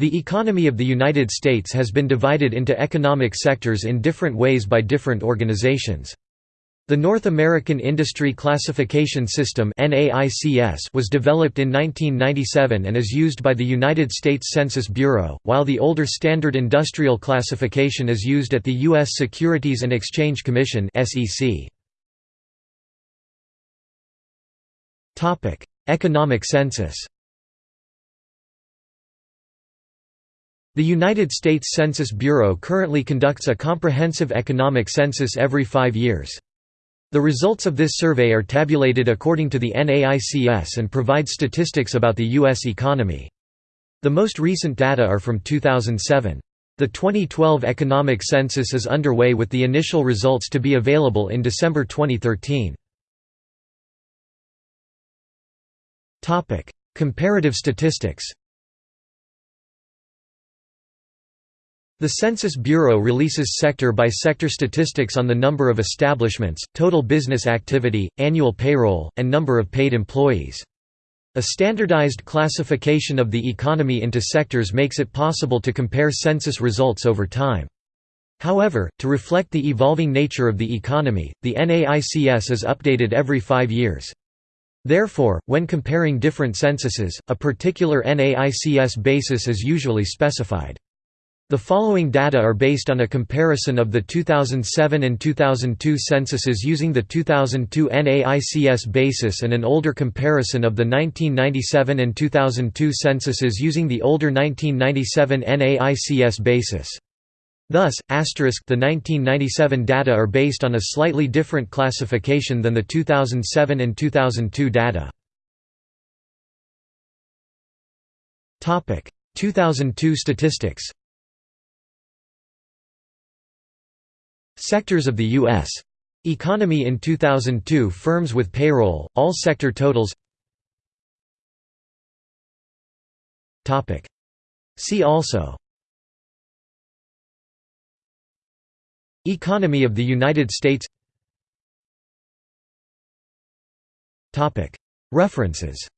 The economy of the United States has been divided into economic sectors in different ways by different organizations. The North American Industry Classification System was developed in 1997 and is used by the United States Census Bureau, while the older Standard Industrial Classification is used at the U.S. Securities and Exchange Commission Economic census The United States Census Bureau currently conducts a comprehensive economic census every five years. The results of this survey are tabulated according to the NAICS and provide statistics about the U.S. economy. The most recent data are from 2007. The 2012 economic census is underway with the initial results to be available in December 2013. Comparative statistics The Census Bureau releases sector-by-sector -sector statistics on the number of establishments, total business activity, annual payroll, and number of paid employees. A standardized classification of the economy into sectors makes it possible to compare census results over time. However, to reflect the evolving nature of the economy, the NAICS is updated every five years. Therefore, when comparing different censuses, a particular NAICS basis is usually specified. The following data are based on a comparison of the 2007 and 2002 censuses using the 2002 NAICS basis and an older comparison of the 1997 and 2002 censuses using the older 1997 NAICS basis. Thus, asterisk the 1997 data are based on a slightly different classification than the 2007 and 2002 data. 2002 statistics Sectors of the U.S. economy in 2002 firms with payroll, all sector totals. See also. Economy of the United States. References